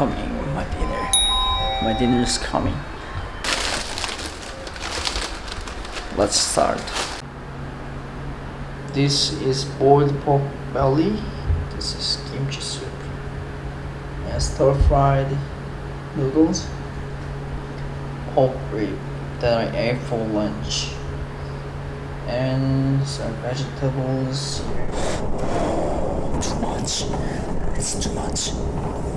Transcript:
coming, my dinner. My dinner is coming. Let's start. This is boiled pork belly. This is kimchi soup. And stir fried noodles. Pork rib that I ate for lunch. And some vegetables. Too much. It's too much.